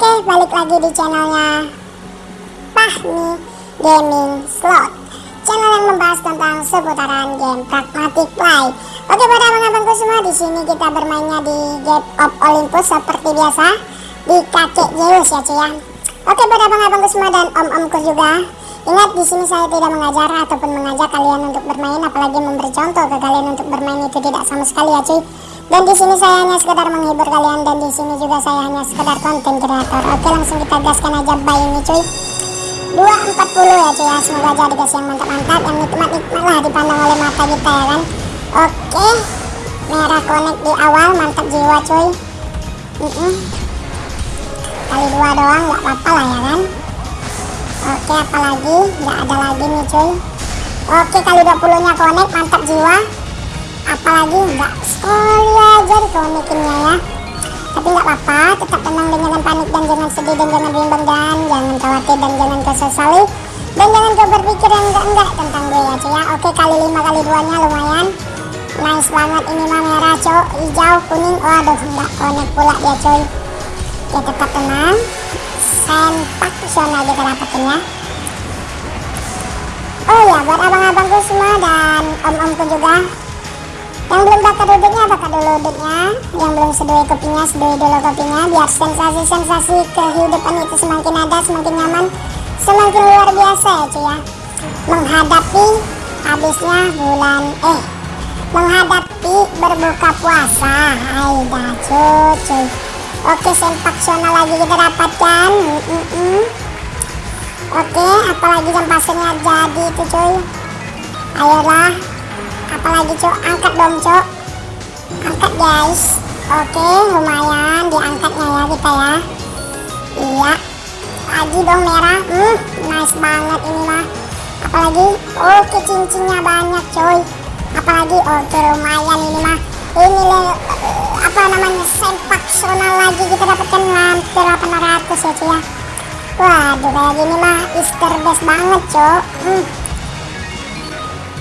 Oke, balik lagi di channelnya Fahmi Gaming Slot. Channel yang membahas tentang seputaran game Pragmatic Play. Oke, pada abang-abangku semua, di sini kita bermainnya di Game of Olympus seperti biasa Di kakek Zeus ya cuy ya. Oke, pada abang-abangku semua dan om-omku juga Ingat di sini saya tidak mengajar ataupun mengajak kalian untuk bermain apalagi memberi contoh ke kalian untuk bermain itu tidak sama sekali ya cuy. Dan di sini saya hanya sekedar menghibur kalian dan di sini juga saya hanya sekedar konten kreator. Oke, langsung kita gaskan aja buy ini cuy. 240 ya cuy ya. Semoga jadi gas yang mantap-mantap yang nikmat-nikmat lah dipandang oleh mata kita ya kan. Oke. Merah connect di awal mantap jiwa cuy. Mm -mm. Kali dua doang nggak apa-apa lah ya kan. Oke apalagi nggak ada lagi nih cuy Oke kali 20 nya connect mantap jiwa Apalagi nggak sekali aja di connectinnya ya. Tapi nggak apa-apa tetap tenang dan jangan panik dan jangan sedih dan jangan bimbang dan jangan khawatir dan jangan kesesali Dan jangan kau berpikir yang enggak-enggak tentang gue ya cuy ya. Oke kali 5 kali 2 nya lumayan. Nice banget ini mah merah cuy hijau kuning waduh nggak connect pula dia cuy. Ya tetap tenang. Sempak zona kita dapetin ya. Oh ya buat abang-abangku semua dan om-omku juga yang belum bakar duduknya bakar dulu duduknya? Yang belum seduai kopinya seduai dulu kopinya biar sensasi-sensasi kehidupan itu semakin ada semakin nyaman semakin luar biasa ya cuy ya. Menghadapi habisnya bulan eh menghadapi berbuka puasa. Aida cuy Oke sempak zona lagi kita dapatkan. Mm -mm. Oke apalagi jam pasirnya jadi itu cuy. Ayolah Apalagi cuy angkat dong cuy Angkat guys. Oke lumayan diangkatnya ya kita ya. Iya. Lagi dong merah. Hmm, Nice banget ini mah. Apalagi? Oke cincinnya banyak cuy. Apalagi? Oke lumayan ini mah. Ini le, apa namanya sempak zona lagi. Kita dapatkan hampir 800 ya cuy ya. Waduh kayak gini mah easter best banget cok hmm.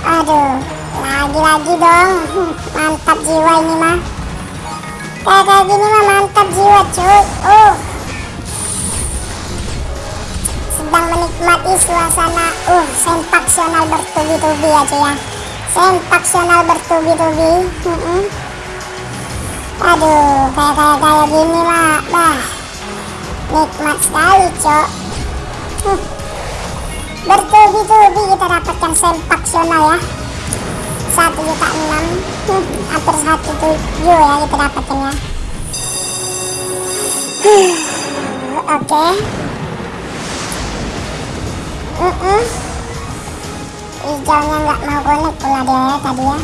aduh lagi-lagi dong. Mantap jiwa ini mah kayak kayak gini mah mantap jiwa cuy. Oh. Sedang menikmati suasana uh sempaksional bertubi-tubi ya cuy ya. Sempaksional bertubi-tubi. Mm -mm. aduh kayak kayak kayak gini mah bah nikmat sekali cok hmm. bertubi-tubi kita dapatkan sempaksional ya satu juta enam hampir satu tujuh ya kita dapatkan ya oke. Okay. mm -mm hijaunya nggak mau connect pula dia ya tadi ya.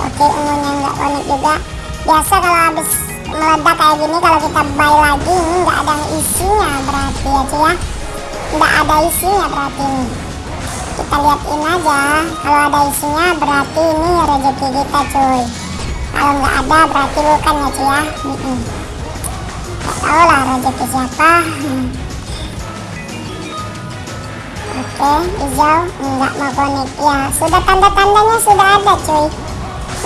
Oke ungunya nggak connect juga. Biasa kalau habis meledak kayak gini kalau kita buy lagi ini nggak ada isinya berarti ya cuy ya. Nggak ada isinya berarti ini kita lihatin aja kalau ada isinya berarti ini rezeki kita cuy kalau nggak ada berarti bukan ya cuy ya nggak tahu lah rezeki siapa Oke, hijau nggak mau connect ya. Sudah tanda-tandanya sudah ada, cuy.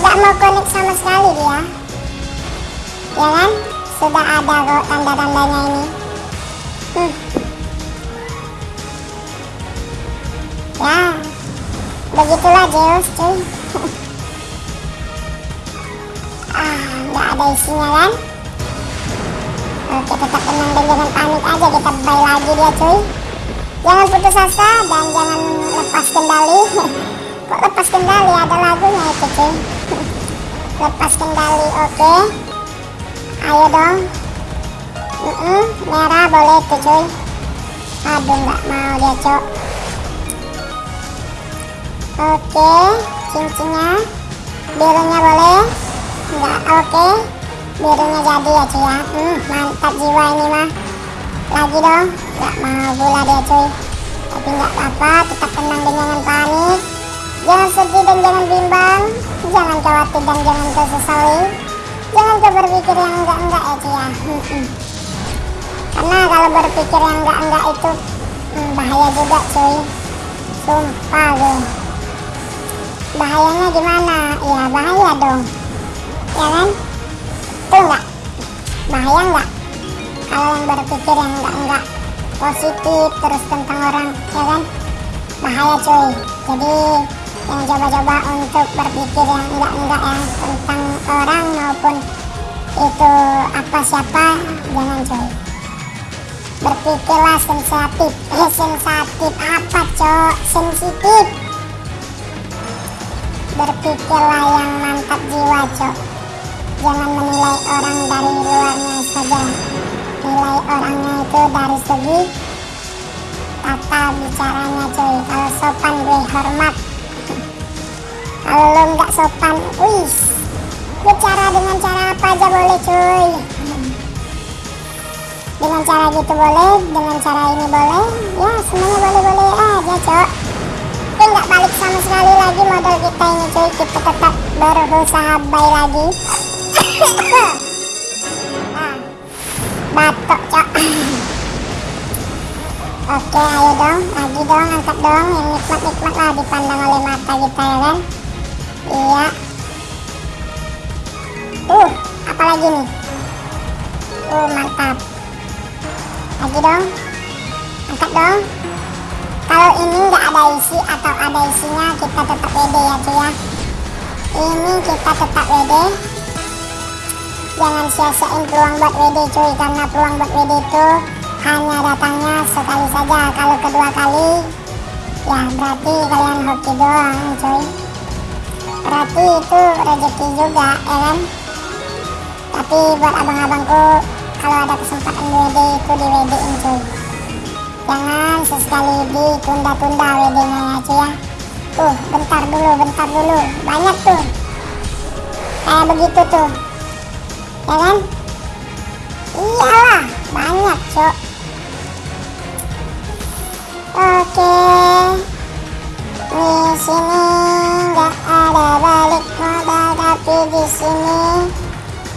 Nggak mau connect sama sekali dia. Ya kan? Sudah ada kok tanda-tandanya ini. Hmm. Ya, begitulah Zeus, cuy. ah, nggak ada isinya kan? Oke, tetap tenang dan jangan panik aja. Kita buy lagi dia, cuy jangan putus asa dan jangan lepas kendali kok lepas kendali ada lagunya itu cuy lepas kendali oke okay. ayo dong mm -mm, merah boleh tuh cuy aduh nggak mau dia cok oke cincinnya. Birunya boleh? Nggak oke. Birunya jadi ya cuy ya. Hmm, mantap jiwa ini mah. Lagi dong. Nggak mau pula dia cuy. Tapi nggak apa-apa tetap tenang dan jangan panik. Jangan sedih dan jangan bimbang. Jangan khawatir dan jangan kesesali jangan ke berpikir yang enggak-enggak ya cuy ya. Karena kalau berpikir yang enggak-enggak itu hmm, bahaya juga cuy. Sumpah gue bahayanya gimana? Ya bahaya dong. Ya kan? Tuh enggak bahaya enggak kalau yang berpikir yang enggak-enggak positif terus tentang orang ya kan? Bahaya cuy. Jadi yang coba-coba untuk berpikir yang enggak-enggak yang tentang orang maupun itu apa siapa jangan cuy. Berpikirlah sensitif eh sensitif apa cok? Sensitif berpikirlah yang mantap jiwa cok jangan menilai orang dari luarnya saja. Nilai orangnya itu dari segi tata bicaranya cuy. Kalau sopan gue hormat. Kalau lo nggak sopan wis bicara dengan cara apa aja boleh cuy. Dengan cara gitu boleh dengan cara ini boleh. Ya semuanya boleh-boleh aja cok tapi nggak balik sama sekali lagi modal kita kita tetap berusaha baik lagi. Batok cok. Oke ayo dong lagi dong angkat dong yang nikmat-nikmat lah dipandang oleh mata kita ya kan? Iya. Uh apalagi nih? Uh mantap. Lagi dong. Angkat dong. Kalau ini nggak ada isi atau ada isinya kita tetap WD ya cuy ya ini kita tetap WD jangan sia-siain peluang buat WD cuy karena peluang buat WD itu hanya datangnya sekali saja. Kalau kedua kali ya berarti kalian hoki doang cuy. Berarti itu rezeki juga ya kan? Tapi buat abang-abangku kalau ada kesempatan WD itu di WD in cuy. Jangan sesekali ditunda-tunda WD nya ya cuy ya tuh bentar dulu bentar dulu. Banyak tuh. Kayak begitu tuh. Ya kan? Iyalah banyak cok. Oke. Di sini nggak ada balik modal tapi di sini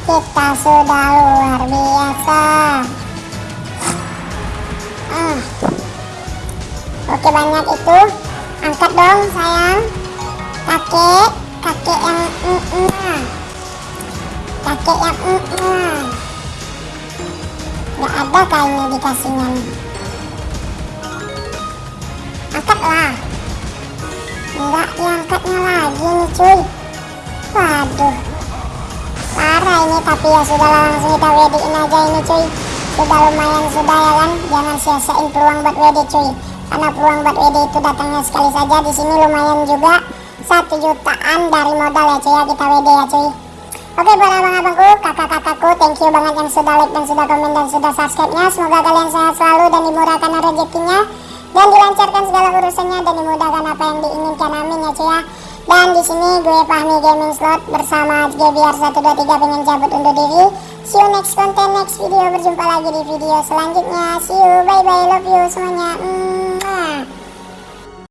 kita sudah luar biasa. Hmm. oke banyak itu angkat dong sayang. Kakek kakek yang mm -mm kakek yang mm -mm. Gak ada kayaknya dikasihnya nih. Angkatlah. Enggak diangkatnya lagi nih cuy. Waduh. Parah ini tapi ya sudah langsung kita wedding aja ini cuy. Sudah lumayan sudah ya kan? Jangan sia-siain peluang buat WD cuy Karena peluang buat WD itu datangnya sekali saja di sini lumayan juga satu jutaan dari modal ya cuy ya kita WD ya cuy Oke buat abang-abangku, kakak-kakakku, thank you banget yang sudah like dan sudah komen dan sudah subscribe-nya. Semoga kalian sehat selalu dan dimurahkan rezekinya dan dilancarkan segala urusannya dan dimudahkan apa yang diinginkan. Amin ya cuy ya. Dan di sini gue Fahmi Gaming Slot bersama GBR123 pengen cabut undur diri. See you next content, next video. Berjumpa lagi di video selanjutnya. See you, bye bye, love you semuanya. Mm.